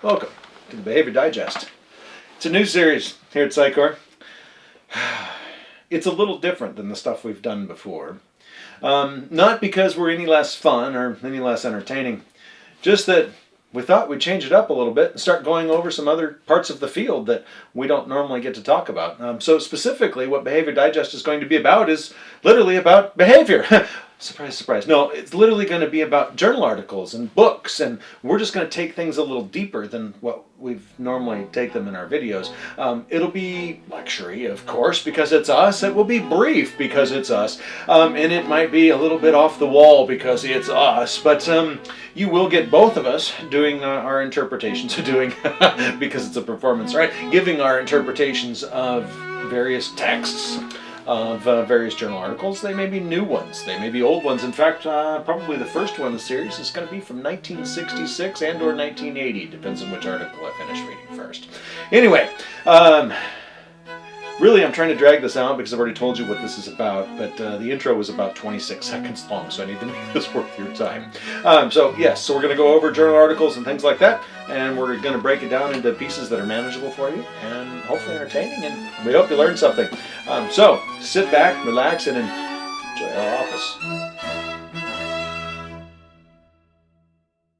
Welcome to the Behavior Digest. It's a new series here at Psychor. It's a little different than the stuff we've done before. Um, not because we're any less fun or any less entertaining, just that we thought we'd change it up a little bit and start going over some other parts of the field that we don't normally get to talk about. Um, so specifically what Behavior Digest is going to be about is literally about behavior. surprise, surprise. No, it's literally going to be about journal articles and books, and we're just going to take things a little deeper than what we've normally take them in our videos. Um, it'll be luxury, of course, because it's us. It will be brief because it's us, um, and it might be a little bit off the wall because it's us. But um, you will get both of us doing uh, our interpretations, of doing because it's a performance, right? Giving our interpretations of various texts of uh, various journal articles. They may be new ones, they may be old ones. In fact, uh, probably the first one in the series is going to be from 1966 and or 1980. Depends on which article I finish reading first. Anyway, um, Really, I'm trying to drag this out because I've already told you what this is about, but uh, the intro was about 26 seconds long, so I need to make this worth your time. Um, so yes, so we're going to go over journal articles and things like that, and we're going to break it down into pieces that are manageable for you and hopefully entertaining, and we hope you learn something. Um, so sit back, relax, and enjoy our office.